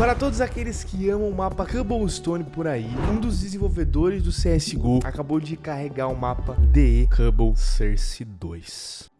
Para todos aqueles que amam o mapa Cobblestone por aí, um dos desenvolvedores do CSGO acabou de carregar o mapa DE Cobble Source 2.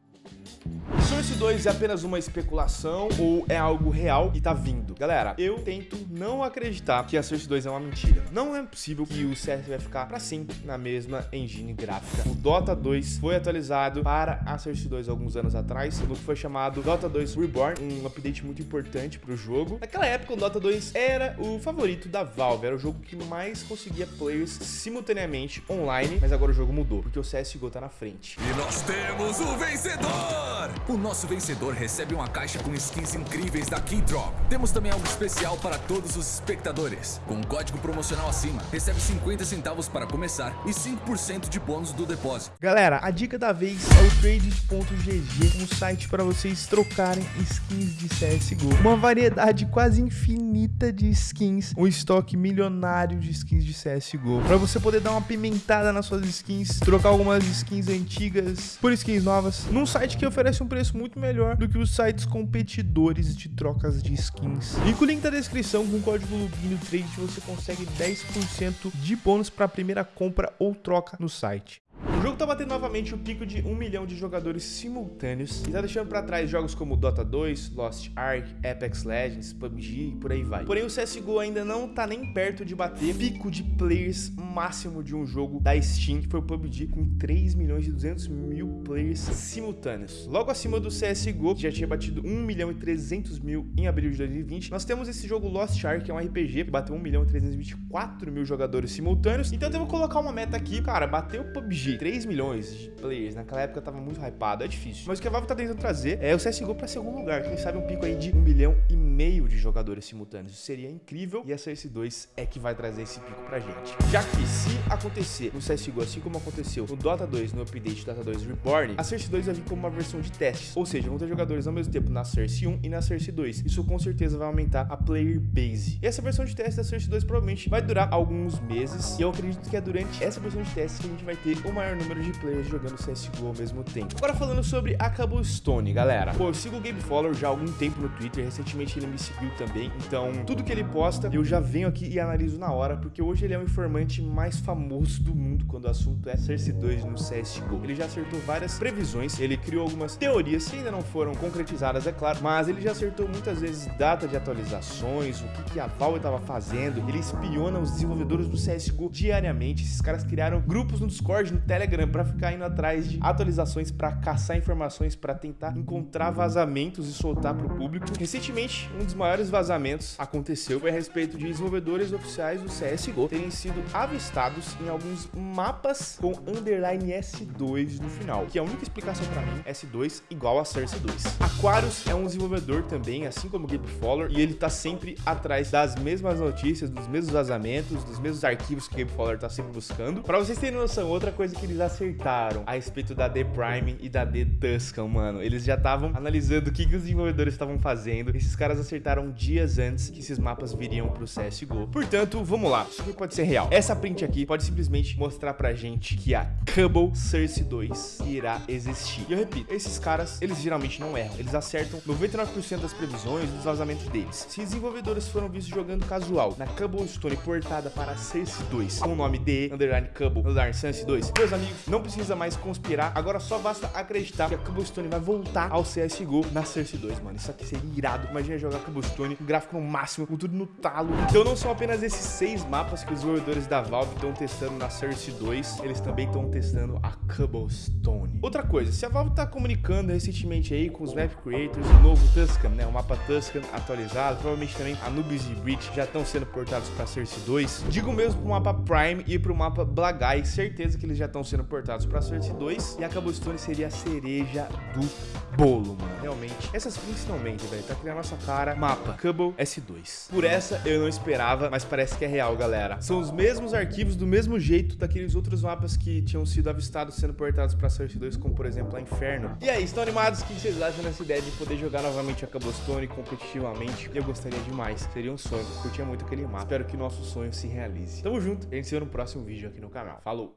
Source 2 é apenas uma especulação ou é algo real e tá vindo? Galera, eu tento não acreditar que a Source 2 é uma mentira. Não é possível que o CS vai ficar para sempre na mesma engine gráfica. O Dota 2 foi atualizado para a Source 2 alguns anos atrás, no que foi chamado Dota 2 Reborn, um update muito importante para o jogo. Naquela época, o Dota 2 era o favorito da Valve, era o jogo que mais conseguia players simultaneamente online, mas agora o jogo mudou, porque o CSGO tá na frente. E nós temos o vencedor! O nosso vencedor recebe uma caixa com skins incríveis da Keydrop. Temos também algo especial para todos os espectadores. Com um código promocional acima, recebe 50 centavos para começar e 5% de bônus do depósito. Galera, a dica da vez é o Trade.gg, um site para vocês trocarem skins de CSGO. Uma variedade quase infinita de skins, um estoque milionário de skins de CSGO. Para você poder dar uma pimentada nas suas skins, trocar algumas skins antigas por skins novas, num site que oferece um preço muito melhor do que os sites competidores de trocas de skins. Com o link da descrição, com o código LUBINO Trade, você consegue 10% de bônus para a primeira compra ou troca no site. O jogo tá batendo novamente o pico de 1 milhão de jogadores simultâneos e tá deixando pra trás jogos como Dota 2, Lost Ark, Apex Legends, PUBG e por aí vai. Porém, o CSGO ainda não tá nem perto de bater pico de players máximo de um jogo da Steam, que foi o PUBG, com 3 milhões e 200 mil players simultâneos. Logo acima do CSGO, que já tinha batido 1 milhão e 300 mil em abril de 2020, nós temos esse jogo Lost Ark, que é um RPG, que bateu 1 milhão e 324 mil jogadores simultâneos. Então eu devo colocar uma meta aqui, cara, bater o PUBG, 3 milhões de players, naquela época tava muito hypado, é difícil. Mas o que a Valve tá tentando trazer é o CSGO pra segundo lugar, quem sabe um pico aí de 1 milhão e meio de jogadores simultâneos. Isso seria incrível e a CS2 é que vai trazer esse pico pra gente. Já que se acontecer no CSGO, assim como aconteceu no Dota 2, no update Dota 2 Reborn, a CS2 vai vir como uma versão de testes, ou seja, vão ter jogadores ao mesmo tempo na CS 1 e na CS 2. Isso com certeza vai aumentar a player base. E essa versão de teste da CS 2 provavelmente vai durar alguns meses, e eu acredito que é durante essa versão de teste que a gente vai ter o maior número de players jogando CSGO ao mesmo tempo. Agora falando sobre a Cobblestone, galera. Pô, eu sigo o Gabe Fowler já há algum tempo no Twitter, recentemente ele me seguiu também, então tudo que ele posta eu já venho aqui e analiso na hora, porque hoje ele é o informante mais famoso do mundo quando o assunto é Cersei 2 no CSGO. Ele já acertou várias previsões, ele criou algumas teorias que ainda não foram concretizadas, é claro, mas ele já acertou muitas vezes data de atualizações, o que, que a Valve estava fazendo, ele espiona os desenvolvedores do CSGO diariamente, esses caras criaram grupos no Discord, no Telegram, para ficar indo atrás de atualizações, para caçar informações, para tentar encontrar vazamentos e soltar para o público. Recentemente, um dos maiores vazamentos aconteceu foi a respeito de desenvolvedores oficiais do CSGO terem sido avistados em alguns mapas com underline S2 no final, que é a única explicação para mim, S2 igual a Cersei 2. Aquarius é um desenvolvedor também, assim como o Gabe Fowler, e ele tá sempre atrás das mesmas notícias, dos mesmos vazamentos, dos mesmos arquivos que o Gabe Fowler tá sempre buscando. Para vocês terem noção, outra coisa que eles acertaram a respeito da The Prime e da The Tuscan, mano, eles já estavam analisando o que, que os desenvolvedores estavam fazendo. Esses caras acertaram dias antes que esses mapas viriam pro CSGO. Portanto, vamos lá, isso aqui pode ser real. Essa print aqui pode simplesmente mostrar pra gente que a Cubble Source 2 irá existir. E eu repito, esses caras, eles geralmente não erram. Eles acertam 99% das previsões dos vazamentos deles. Se desenvolvedores foram vistos jogando casual na Cobblestone portada para Source 2 com o nome de underline Cubble underline Source 2, meus amigos, não precisa mais conspirar. Agora só basta acreditar que a Cobblestone vai voltar ao CSGO na Source 2, mano. Isso aqui seria irado. Imagina jogar Cobblestone com gráfico no máximo, com tudo no talo. Então não são apenas esses seis mapas que os desenvolvedores da Valve estão testando na Source 2, eles também estão testando a Cobblestone. Outra coisa, se a Valve tá comunicando recentemente aí com os map creators o novo Tuscan, né, o mapa Tuscan atualizado, provavelmente também Anubis e Breach já estão sendo portados para Source 2. Digo mesmo pro mapa Prime e pro mapa Blagai, certeza que eles já estão sendo portados para Source 2 e a Cobblestone seria a cereja do bolo, mano. Realmente, essas prints não mentem, velho. Tá aqui na nossa cara. Mapa, Cubble S2. Por essa eu não esperava, mas parece que é real, galera. São os mesmos arquivos do mesmo jeito daqueles outros mapas que tinham sido avistados sendo portados pra Source 2, como por exemplo a Inferno. E aí, estão animados? O que vocês acham dessa ideia de poder jogar novamente a Cobblestone competitivamente? Eu gostaria demais. Seria um sonho. Eu curtia muito aquele mapa. Espero que nosso sonho se realize. Tamo junto. A gente se vê no próximo vídeo aqui no canal. Falou!